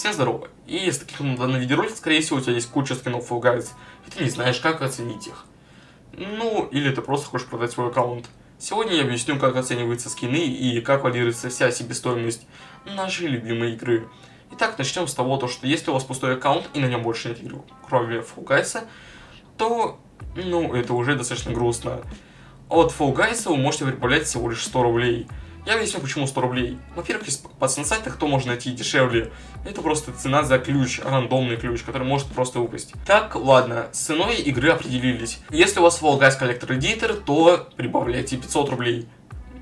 Всем здорово. И если ты кликнул на данный видеоролик, скорее всего у тебя есть куча скинов Fall Guys, и ты не знаешь, как оценить их. Ну, или ты просто хочешь продать свой аккаунт. Сегодня я объясню, как оцениваются скины и как валируется вся себестоимость нашей любимой игры. Итак, начнем с того, что если у вас пустой аккаунт и на нем больше нет игр, кроме Fall Guys, то, ну, это уже достаточно грустно. От Fall Guys вы можете прибавлять всего лишь 100 рублей. Я объясню, почему 100 рублей. Во-первых, из пацан-сайтах кто можно найти дешевле. Это просто цена за ключ, рандомный ключ, который может просто упасть. Так, ладно, с ценой игры определились. Если у вас Fall Guys Collector Editor, то прибавляйте 500 рублей.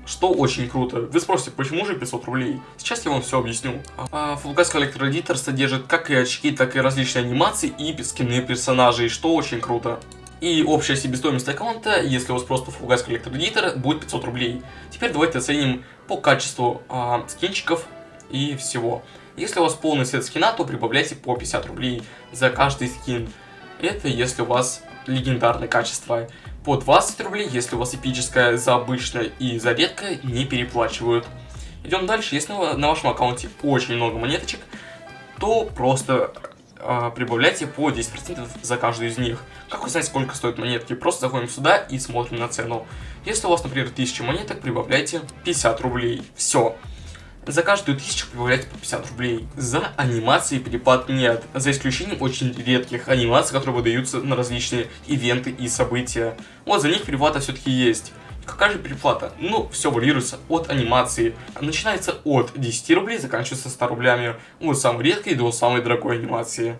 Что очень круто. Вы спросите, почему же 500 рублей? Сейчас я вам все объясню. А, Full Guys Collector Editor содержит как и очки, так и различные анимации и скины персонажей, что очень круто. И общая себестоимость аккаунта, если у вас просто Collector Editor, будет 500 рублей. Теперь давайте оценим по качеству а, скинчиков и всего. Если у вас полный сет скина, то прибавляйте по 50 рублей за каждый скин. Это если у вас легендарное качество. По 20 рублей, если у вас эпическое за обычное и за редкое, не переплачивают. Идем дальше. Если на вашем аккаунте очень много монеточек, то просто э, прибавляйте по 10% за каждую из них. Как узнать, сколько стоят монетки? Просто заходим сюда и смотрим на цену. Если у вас, например, 1000 монеток, прибавляйте 50 рублей. Все. За каждую тысячу прибавляйте по 50 рублей. За анимации перепад нет, за исключением очень редких анимаций, которые выдаются на различные ивенты и события. Вот за них переплата все-таки есть. Какая же переплата? Ну, все варьируется от анимации. Начинается от 10 рублей, заканчивается 100 рублями. От самой редкой до самой дорогой анимации.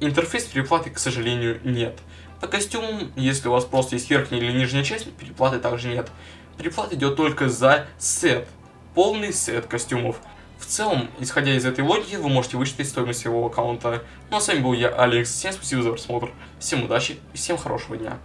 Интерфейс переплаты, к сожалению, нет. По костюмам, если у вас просто есть верхняя или нижняя часть, переплаты также нет. Переплата идет только за сет. Полный сет костюмов. В целом, исходя из этой логики, вы можете высчитать стоимость своего аккаунта. Ну а с вами был я, Алекс. Всем спасибо за просмотр. Всем удачи и всем хорошего дня.